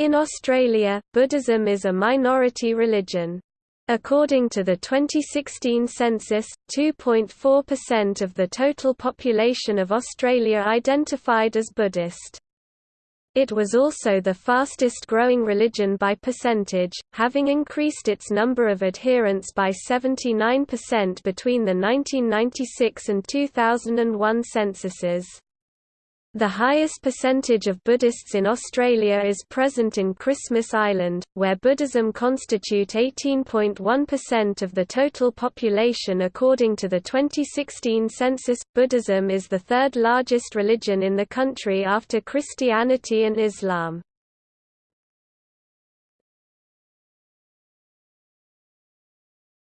In Australia, Buddhism is a minority religion. According to the 2016 census, 2.4% of the total population of Australia identified as Buddhist. It was also the fastest growing religion by percentage, having increased its number of adherents by 79% between the 1996 and 2001 censuses. The highest percentage of Buddhists in Australia is present in Christmas Island, where Buddhism constitute 18.1% of the total population according to the 2016 census. Buddhism is the third largest religion in the country after Christianity and Islam.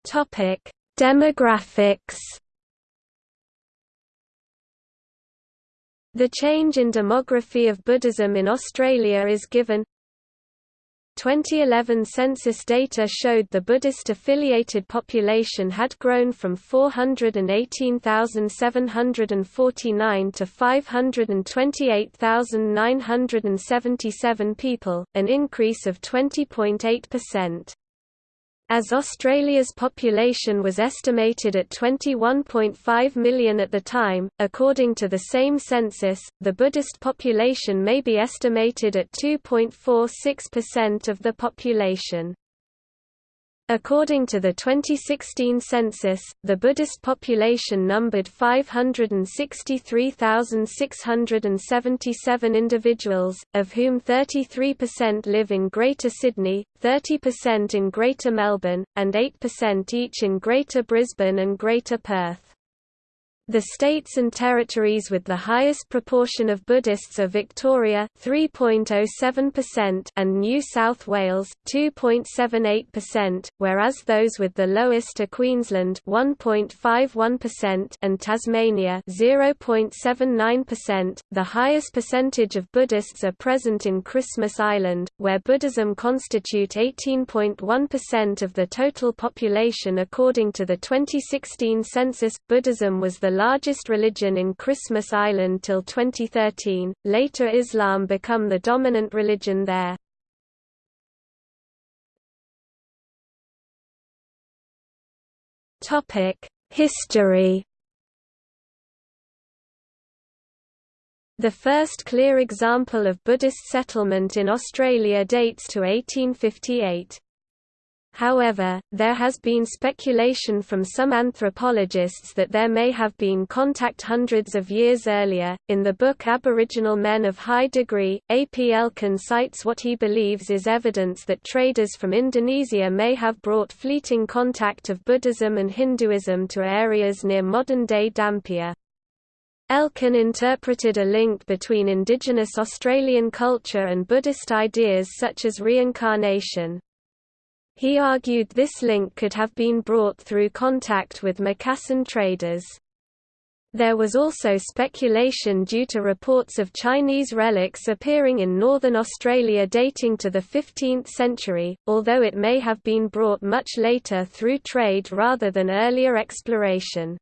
Topic: Demographics The change in demography of Buddhism in Australia is given 2011 census data showed the Buddhist-affiliated population had grown from 418,749 to 528,977 people, an increase of 20.8%. As Australia's population was estimated at 21.5 million at the time, according to the same census, the Buddhist population may be estimated at 2.46% of the population. According to the 2016 census, the Buddhist population numbered 563,677 individuals, of whom 33% live in Greater Sydney, 30% in Greater Melbourne, and 8% each in Greater Brisbane and Greater Perth. The states and territories with the highest proportion of Buddhists are Victoria 3.07% and New South Wales 2.78%, whereas those with the lowest are Queensland 1.51% and Tasmania 0.79%. The highest percentage of Buddhists are present in Christmas Island, where Buddhism constitute 18.1% of the total population according to the 2016 census. Buddhism was the largest religion in Christmas Island till 2013, later Islam become the dominant religion there. History The first clear example of Buddhist settlement in Australia dates to 1858. However, there has been speculation from some anthropologists that there may have been contact hundreds of years earlier. In the book Aboriginal Men of High Degree, A. P. Elkin cites what he believes is evidence that traders from Indonesia may have brought fleeting contact of Buddhism and Hinduism to areas near modern-day Dampier. Elkin interpreted a link between indigenous Australian culture and Buddhist ideas such as reincarnation. He argued this link could have been brought through contact with Macassan traders. There was also speculation due to reports of Chinese relics appearing in northern Australia dating to the 15th century, although it may have been brought much later through trade rather than earlier exploration.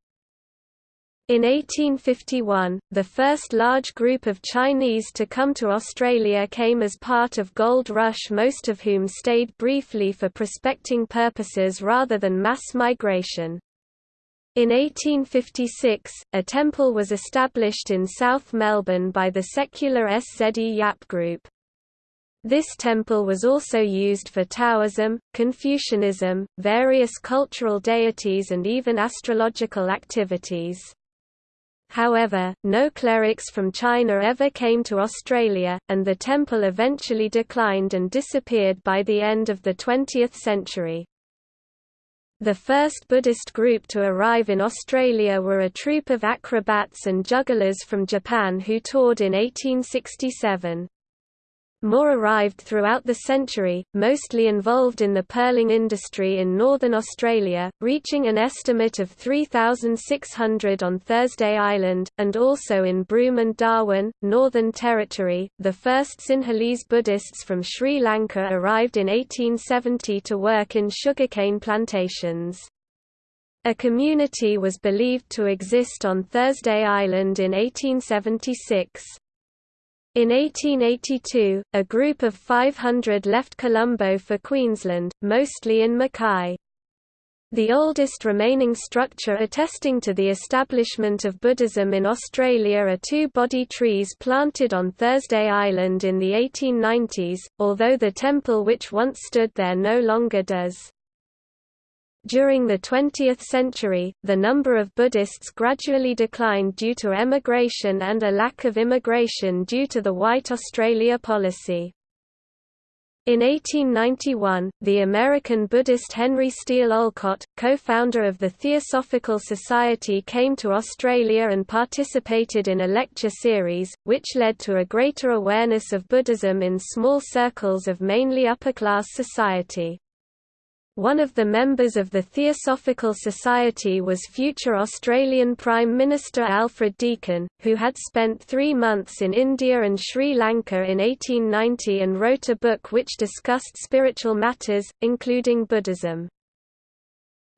In 1851, the first large group of Chinese to come to Australia came as part of Gold Rush most of whom stayed briefly for prospecting purposes rather than mass migration. In 1856, a temple was established in South Melbourne by the secular SZE Yap Group. This temple was also used for Taoism, Confucianism, various cultural deities and even astrological activities. However, no clerics from China ever came to Australia, and the temple eventually declined and disappeared by the end of the 20th century. The first Buddhist group to arrive in Australia were a troupe of acrobats and jugglers from Japan who toured in 1867. More arrived throughout the century, mostly involved in the pearling industry in northern Australia, reaching an estimate of 3,600 on Thursday Island, and also in Broome and Darwin, Northern Territory. The first Sinhalese Buddhists from Sri Lanka arrived in 1870 to work in sugarcane plantations. A community was believed to exist on Thursday Island in 1876. In 1882, a group of 500 left Colombo for Queensland, mostly in Mackay. The oldest remaining structure attesting to the establishment of Buddhism in Australia are two Bodhi trees planted on Thursday Island in the 1890s, although the temple which once stood there no longer does. During the 20th century, the number of Buddhists gradually declined due to emigration and a lack of immigration due to the White Australia policy. In 1891, the American Buddhist Henry Steele Olcott, co-founder of the Theosophical Society came to Australia and participated in a lecture series, which led to a greater awareness of Buddhism in small circles of mainly upper-class society. One of the members of the Theosophical Society was future Australian Prime Minister Alfred Deakin, who had spent three months in India and Sri Lanka in 1890 and wrote a book which discussed spiritual matters, including Buddhism.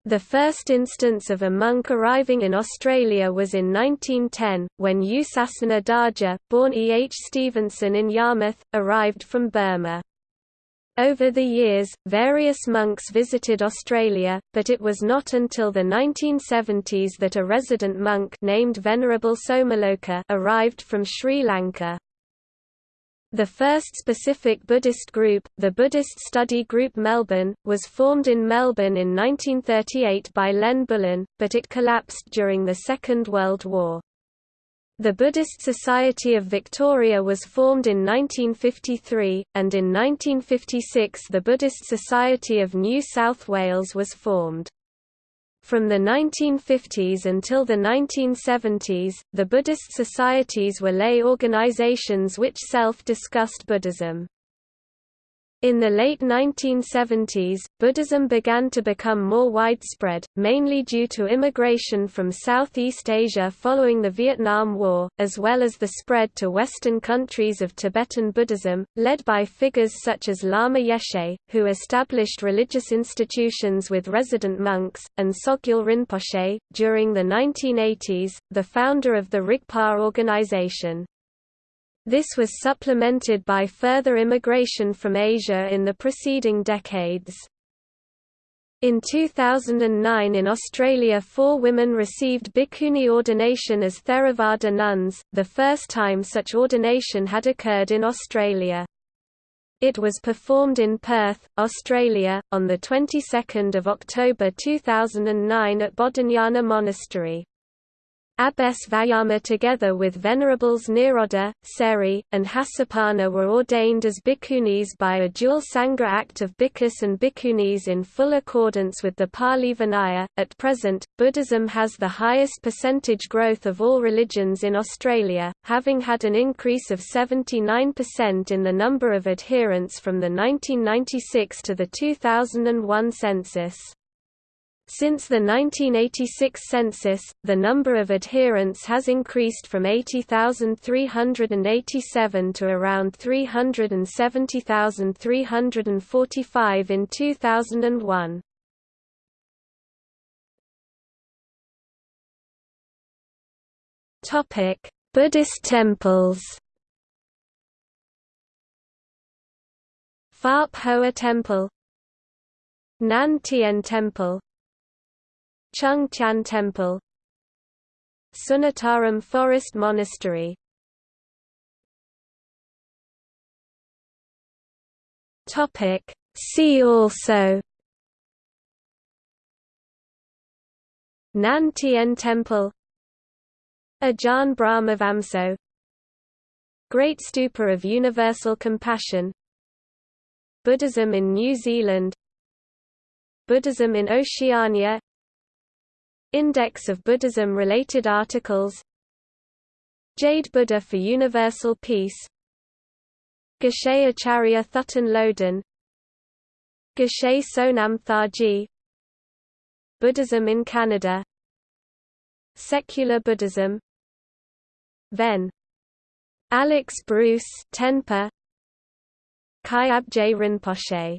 The first instance of a monk arriving in Australia was in 1910, when U Sasana Dhaja, born E. H. Stevenson in Yarmouth, arrived from Burma. Over the years, various monks visited Australia, but it was not until the 1970s that a resident monk named Venerable Somaloka arrived from Sri Lanka. The first specific Buddhist group, the Buddhist Study Group Melbourne, was formed in Melbourne in 1938 by Len Bullen, but it collapsed during the Second World War. The Buddhist Society of Victoria was formed in 1953, and in 1956 the Buddhist Society of New South Wales was formed. From the 1950s until the 1970s, the Buddhist societies were lay organizations which self-discussed Buddhism. In the late 1970s, Buddhism began to become more widespread, mainly due to immigration from Southeast Asia following the Vietnam War, as well as the spread to Western countries of Tibetan Buddhism, led by figures such as Lama Yeshe, who established religious institutions with resident monks, and Sogyal Rinpoche, during the 1980s, the founder of the Rigpa organization. This was supplemented by further immigration from Asia in the preceding decades. In 2009 in Australia four women received bhikkhuni ordination as Theravada nuns, the first time such ordination had occurred in Australia. It was performed in Perth, Australia, on the 22nd of October 2009 at Bodhinyana Monastery. Abbess Vayama together with Venerables Nirodha, Seri, and Hasapanna were ordained as bhikkhunis by a dual Sangha act of bhikkhus and bhikkhunis in full accordance with the Pali Vinaya. At present, Buddhism has the highest percentage growth of all religions in Australia, having had an increase of 79% in the number of adherents from the 1996 to the 2001 census. Since the 1986 census, the number of adherents has increased from 80,387 to around 370,345 in 2001. Topic: Buddhist temples. Phap Hoa Temple Nan Tien Temple Chung Tian Temple Sunnataram Forest Monastery. Topic. See also Nan Tien Temple Ajahn Brahmavamso Great Stupa of Universal Compassion Buddhism in New Zealand Buddhism in Oceania Index of Buddhism-related articles. Jade Buddha for Universal Peace. Geshe Acharya Thubten Loden Geshe Sonam Thargye Buddhism in Canada. Secular Buddhism. Ven. Alex Bruce Tenpa. Kyabje Rinpoche